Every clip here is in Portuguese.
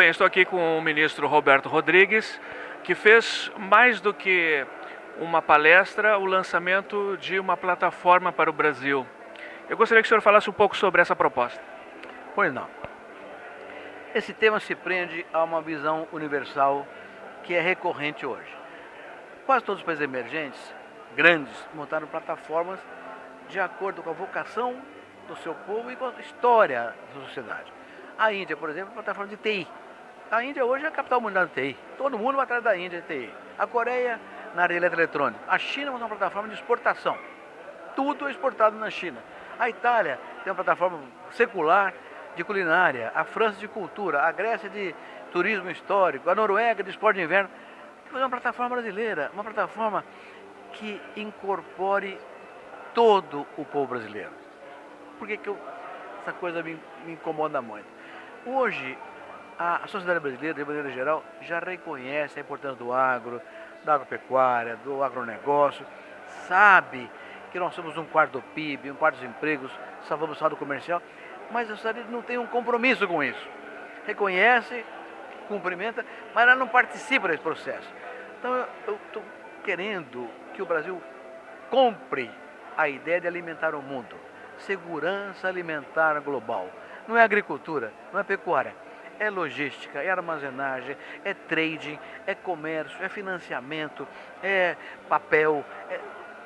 bem, estou aqui com o ministro Roberto Rodrigues, que fez mais do que uma palestra, o lançamento de uma plataforma para o Brasil. Eu gostaria que o senhor falasse um pouco sobre essa proposta. Pois não. Esse tema se prende a uma visão universal que é recorrente hoje. Quase todos os países emergentes, grandes, montaram plataformas de acordo com a vocação do seu povo e com a história da sociedade. A Índia, por exemplo, é uma plataforma de TI. A Índia hoje é a capital mundial de TI. Todo mundo vai atrás da Índia de TI. A Coreia, na área eletrônica. A China é uma plataforma de exportação. Tudo é exportado na China. A Itália tem uma plataforma secular de culinária. A França de cultura. A Grécia de turismo histórico. A Noruega de esporte de inverno. É uma plataforma brasileira. Uma plataforma que incorpore todo o povo brasileiro. Por que, que eu, essa coisa me, me incomoda muito? Hoje, a sociedade brasileira, de maneira geral, já reconhece a importância do agro, da agropecuária, do agronegócio, sabe que nós somos um quarto do PIB, um quarto dos empregos, salvamos o estado comercial, mas a sociedade não tem um compromisso com isso. Reconhece, cumprimenta, mas ela não participa desse processo. Então eu estou querendo que o Brasil compre a ideia de alimentar o mundo. Segurança alimentar global. Não é agricultura, não é pecuária. É logística, é armazenagem, é trading, é comércio, é financiamento, é papel, é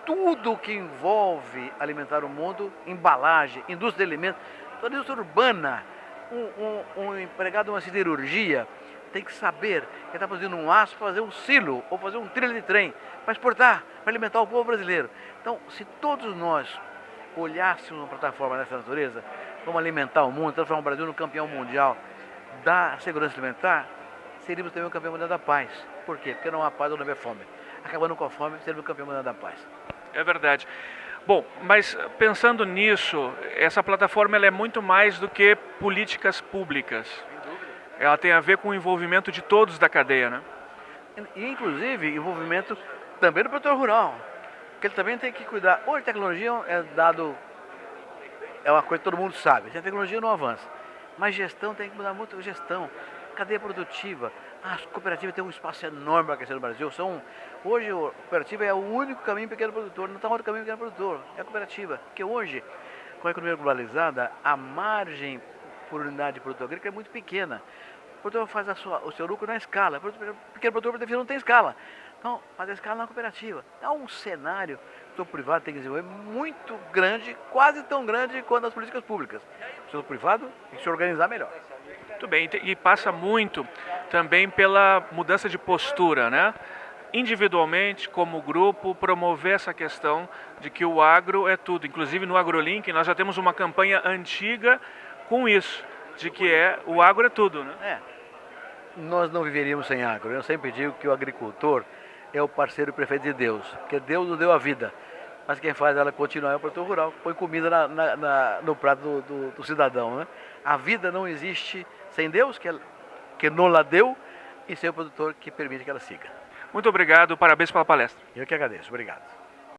tudo que envolve alimentar o mundo, embalagem, indústria de alimentos, toda indústria urbana. Um, um, um empregado de uma siderurgia tem que saber que está fazendo um aço fazer um silo ou fazer um trilho de trem, para exportar, para alimentar o povo brasileiro. Então, se todos nós olhássemos uma plataforma dessa natureza, vamos alimentar o mundo, transformar o Brasil no campeão mundial da segurança alimentar, seríamos também o campeão mundial da paz. Por quê? Porque não há paz ou não há fome. Acabando com a fome, seríamos o campeão mundial da paz. É verdade. Bom, mas pensando nisso, essa plataforma ela é muito mais do que políticas públicas ela tem a ver com o envolvimento de todos da cadeia, né? E, inclusive, envolvimento também do produtor rural, porque ele também tem que cuidar. Hoje a tecnologia é dado, é uma coisa que todo mundo sabe, a tecnologia não avança, mas gestão tem que mudar muito, gestão, cadeia produtiva, as cooperativas têm um espaço enorme para crescer no Brasil. São, hoje a cooperativa é o único caminho pequeno produtor, não está outro caminho pequeno produtor, é a cooperativa. Porque hoje, com a economia globalizada, a margem por unidade de produto agrícola é muito pequena. O produtor faz sua, o seu lucro na escala, o produtor não tem escala. Então, faz a escala na cooperativa. É um cenário que o setor privado tem que desenvolver muito grande, quase tão grande quanto as políticas públicas. Setor privado tem que se organizar melhor. Muito bem, e passa muito também pela mudança de postura, né? individualmente, como grupo, promover essa questão de que o agro é tudo. Inclusive no AgroLink nós já temos uma campanha antiga com isso, de que é o agro é tudo, né? É. Nós não viveríamos sem agro. Eu sempre digo que o agricultor é o parceiro perfeito de Deus, porque Deus nos deu a vida. Mas quem faz ela continuar é o produtor rural, põe comida na, na, na, no prato do, do, do, cidadão. Né? A vida não existe sem Deus, que, que não la deu, e sem o produtor que permite que ela siga. Muito obrigado, parabéns pela palestra. Eu que agradeço, obrigado.